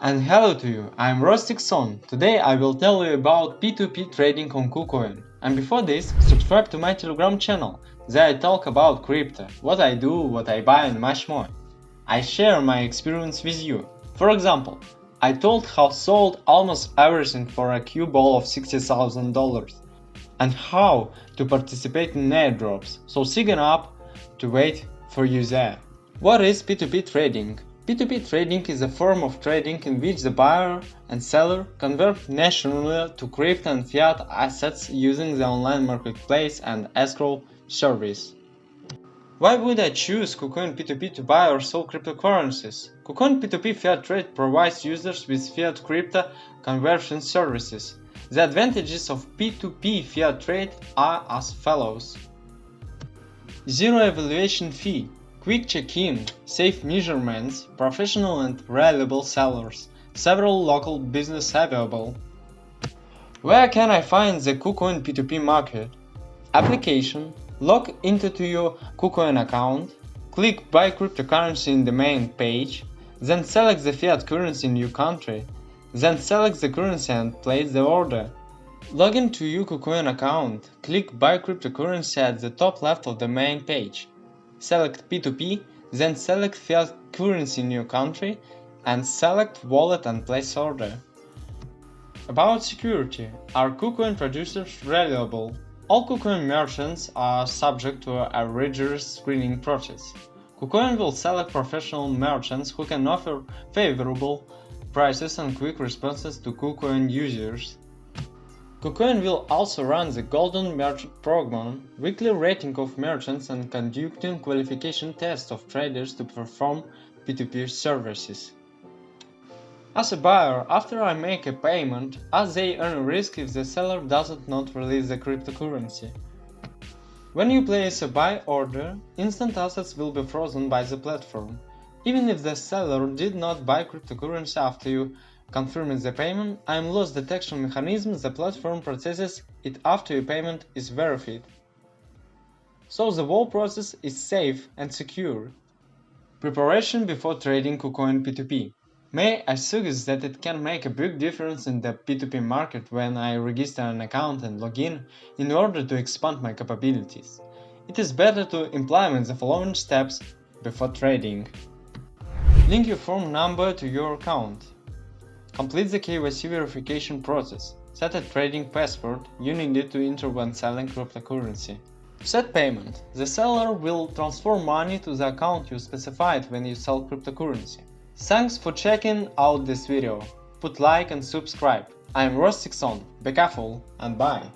And hello to you, I'm Rostixon. Today I will tell you about P2P trading on KuCoin. And before this, subscribe to my Telegram channel. There I talk about crypto, what I do, what I buy and much more. I share my experience with you. For example, I told how sold almost everything for a cue ball of $60,000 and how to participate in airdrops, so sign up to wait for you there. What is P2P trading? P2P trading is a form of trading in which the buyer and seller convert nationally to crypto and fiat assets using the online marketplace and escrow service. Why would I choose KuCoin P2P to buy or sell cryptocurrencies? KuCoin P2P Fiat Trade provides users with fiat crypto conversion services. The advantages of P2P Fiat Trade are as follows. Zero evaluation fee Quick check-in, safe measurements, professional and reliable sellers, several local business available. Where can I find the KuCoin P2P market? Application, log into to your KuCoin account, click buy cryptocurrency in the main page, then select the fiat currency in your country, then select the currency and place the order. Log into your KuCoin account, click buy cryptocurrency at the top left of the main page select P2P, then select fiat currency in your country and select wallet and place order. About security, are KuCoin producers reliable? All KuCoin merchants are subject to a rigorous screening process. KuCoin will select professional merchants who can offer favorable prices and quick responses to KuCoin users. KuCoin will also run the Golden Merchant Program, weekly rating of merchants and conducting qualification tests of traders to perform P2P services. As a buyer, after I make a payment, as they earn risk if the seller doesn't not release the cryptocurrency. When you place a buy order, instant assets will be frozen by the platform, even if the seller did not buy cryptocurrency after you Confirming the payment, I'm loss detection mechanism the platform processes it after your payment is verified. So the whole process is safe and secure. Preparation before trading KuCoin P2P. May I suggest that it can make a big difference in the P2P market when I register an account and log in in order to expand my capabilities. It is better to implement the following steps before trading. Link your phone number to your account. Complete the KYC verification process. Set a trading password you needed to enter when selling cryptocurrency. Set payment. The seller will transfer money to the account you specified when you sell cryptocurrency. Thanks for checking out this video. Put like and subscribe. I'm Rostixon. Be careful and bye.